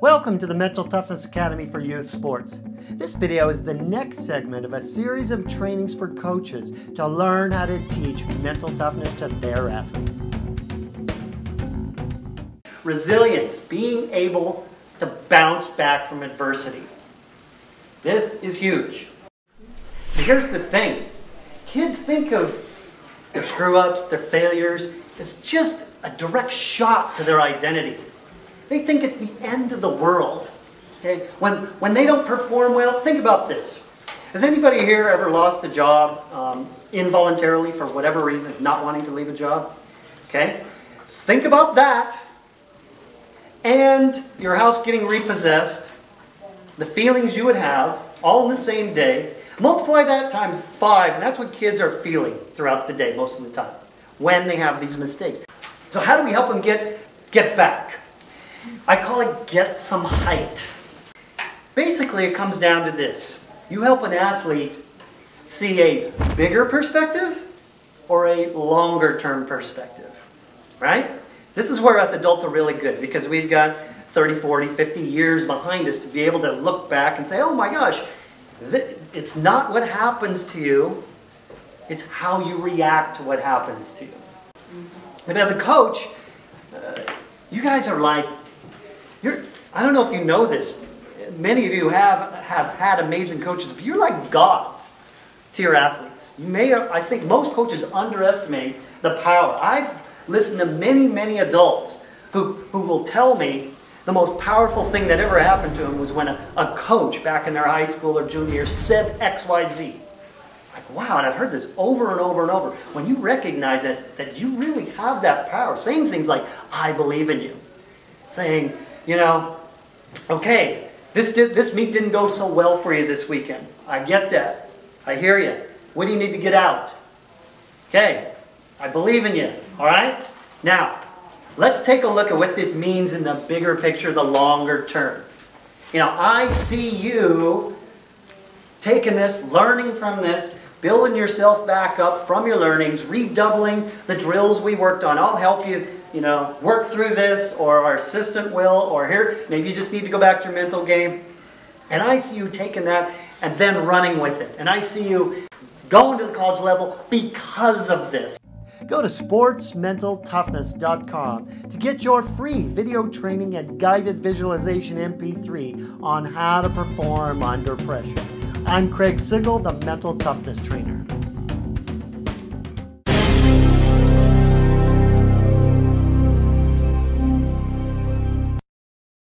Welcome to the Mental Toughness Academy for Youth Sports. This video is the next segment of a series of trainings for coaches to learn how to teach mental toughness to their athletes. Resilience, being able to bounce back from adversity. This is huge. Here's the thing. Kids think of their screw-ups, their failures, as just a direct shot to their identity. They think it's the end of the world. Okay? When, when they don't perform well, think about this. Has anybody here ever lost a job um, involuntarily for whatever reason, not wanting to leave a job? Okay? Think about that and your house getting repossessed, the feelings you would have all in the same day. Multiply that times five, and that's what kids are feeling throughout the day most of the time when they have these mistakes. So how do we help them get, get back? I call it get some height. Basically, it comes down to this. You help an athlete see a bigger perspective or a longer term perspective, right? This is where us adults are really good because we've got 30, 40, 50 years behind us to be able to look back and say, oh my gosh, it's not what happens to you, it's how you react to what happens to you. And as a coach, uh, you guys are like you're, I don't know if you know this. Many of you have, have had amazing coaches, but you're like gods to your athletes. You may, I think most coaches underestimate the power. I've listened to many, many adults who, who will tell me the most powerful thing that ever happened to them was when a, a coach back in their high school or junior said XYZ. Like, wow, and I've heard this over and over and over. When you recognize that, that you really have that power, saying things like, I believe in you, saying, you know, okay, this, did, this meet didn't go so well for you this weekend. I get that. I hear you. What do you need to get out? Okay, I believe in you, all right? Now, let's take a look at what this means in the bigger picture, the longer term. You know, I see you taking this, learning from this, building yourself back up from your learnings, redoubling the drills we worked on. I'll help you you know, work through this, or our assistant will, or here, maybe you just need to go back to your mental game. And I see you taking that and then running with it. And I see you going to the college level because of this. Go to sportsmentaltoughness.com to get your free video training and guided visualization MP3 on how to perform under pressure. I'm Craig Sigl, the Mental Toughness Trainer.